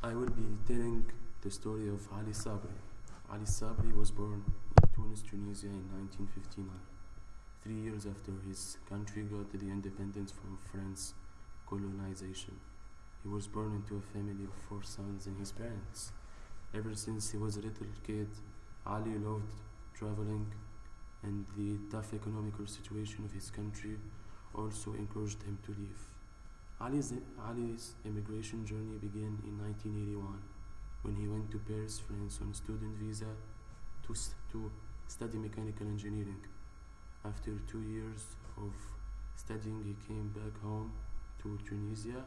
I will be telling the story of Ali Sabri. Ali Sabri was born in Tunis, Tunisia in 1959, three years after his country got the independence from French colonization. He was born into a family of four sons and his parents. Ever since he was a little kid, Ali loved traveling and the tough economical situation of his country also encouraged him to leave. Ali's, Ali's immigration journey began in 1981 when he went to Paris, France on student visa to, s- to study mechanical engineering. After two years of studying, he came back home to Tunisia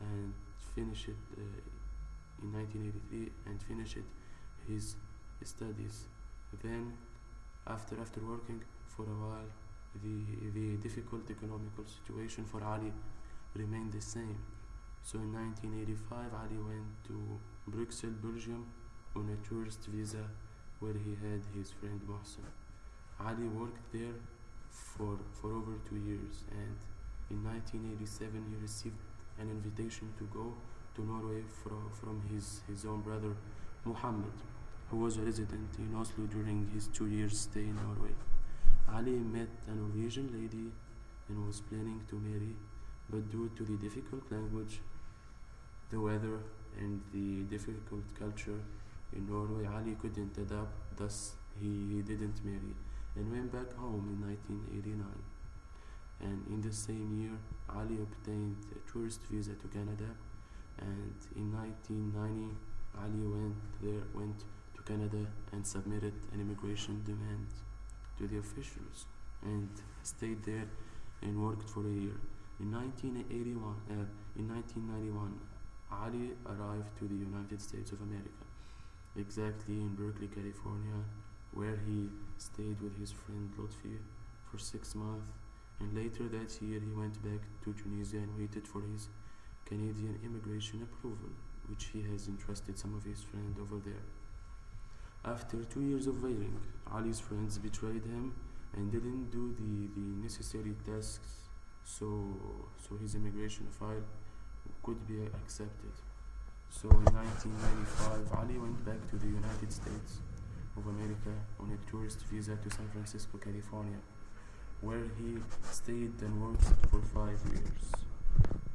and finished it uh, in 1983 and finished his studies. Then, after after working for a while, the the difficult economical situation for Ali remained the same. So in 1985, Ali went to Brussels, Belgium, on a tourist visa, where he had his friend Mohsen. Ali worked there for for over two years, and in 1987 he received an invitation to go to Norway from from his his own brother Muhammad, who was a resident in Oslo during his two years stay in Norway. Ali met a Norwegian lady and was planning to marry, but due to the difficult language, the weather, and the difficult culture in Norway, Ali couldn't adapt, thus, he, didn't marry and went back home in 1989. And in the same year, Ali obtained a tourist visa to Canada, and in 1990, Ali went there, went to Canada and submitted an immigration demand to the officials and stayed there and worked for a year. In 1981, uh, in 1991, Ali arrived to the United States of America, exactly in Berkeley, California, where he stayed with his friend Lotfi for six months. And later that year, he went back to Tunisia and waited for his Canadian immigration approval, which he has entrusted some of his friends over there. After two years of waiting, Ali's friends betrayed him and didn't do the, the necessary tasks so so his immigration file could be accepted. So in 1995, Ali went back to the United States of America on a tourist visa to San Francisco, California, where he stayed and worked for five years.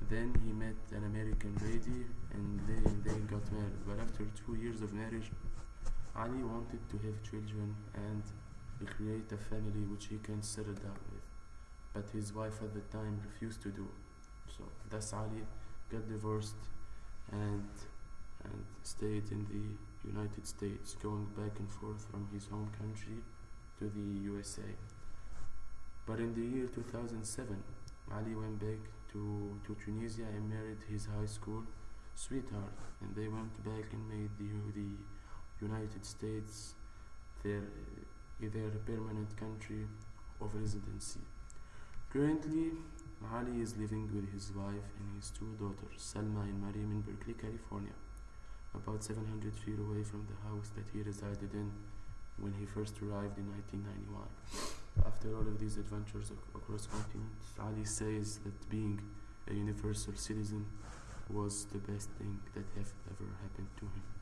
Then he met an American lady and they, they got married. But after two years of marriage, Ali wanted to have children and create a family which he can settle down with. But his wife at the time refused to do. So thus Ali got divorced and and stayed in the United States, going back and forth from his home country to the USA. But in the year 2007, Ali went back to, to Tunisia and married his high school sweetheart, and they went back and made the, the United States their, their permanent country of residency. Currently, Ali is living with his wife and his two daughters, Salma and Mariam, in Berkeley, California, about 700 feet away from the house that he resided in when he first arrived in 1991. After all of these adventures ac- across continents, Ali says that being a universal citizen was the best thing that have ever happened to him.